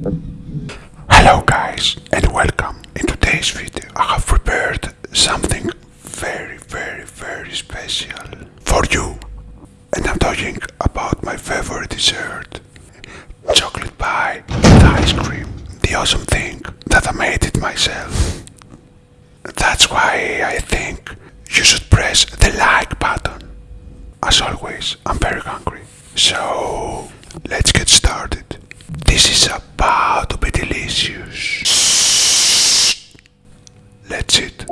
Hello guys and welcome. In today's video I have prepared something very very very special for you. And I'm talking about my favorite dessert. Chocolate pie with ice cream. The awesome thing that I made it myself. That's why I think you should press the like button. As always, I'm very hungry. So, let's get started. This is about to be delicious. Let's eat.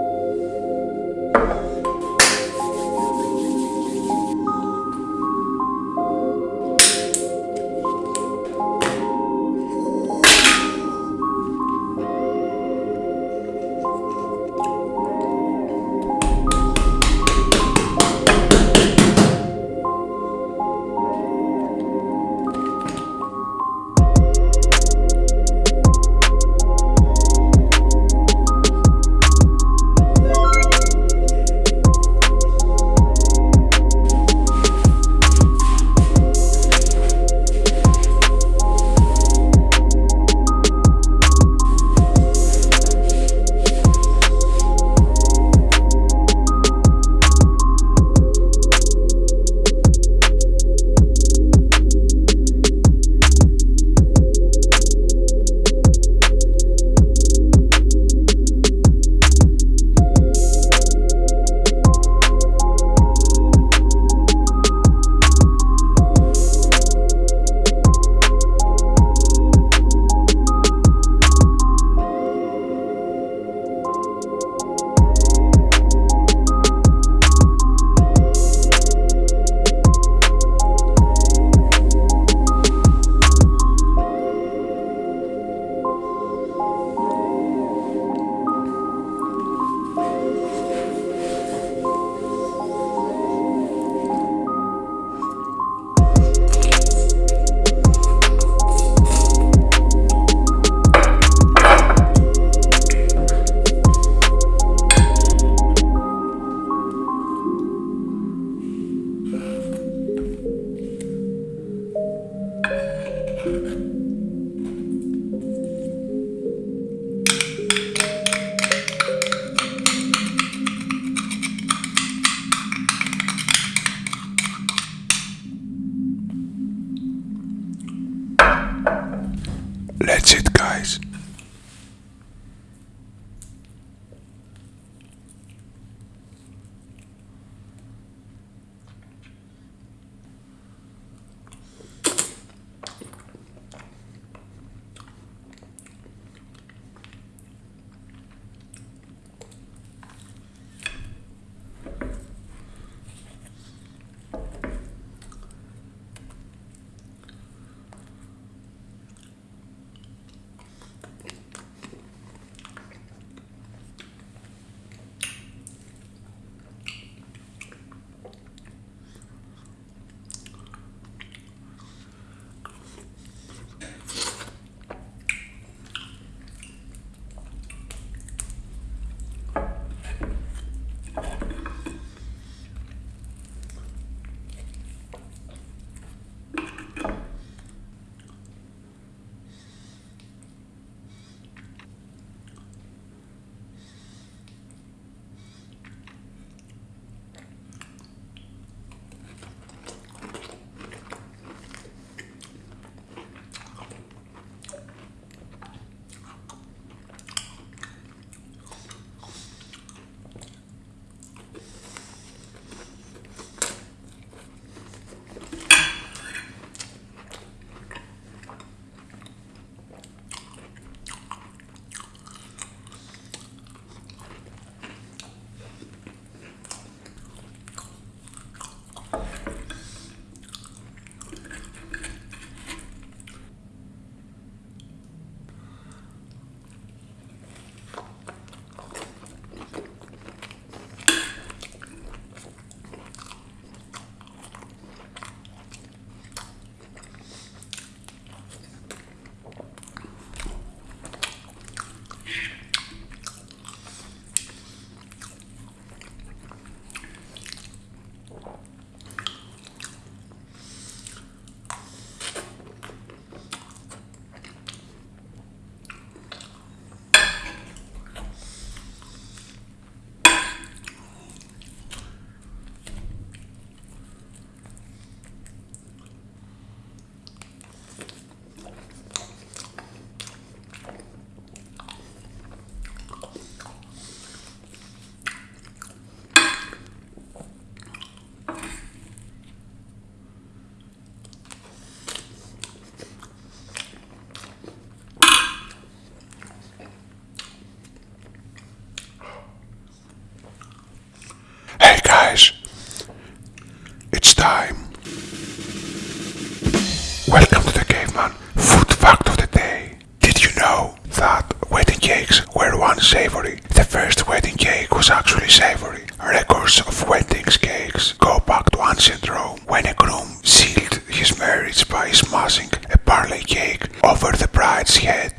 Actually savory. Records of weddings cakes go back to ancient Rome when a groom sealed his marriage by smashing a parley cake over the bride's head.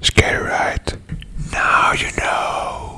Scary, right? Now you know.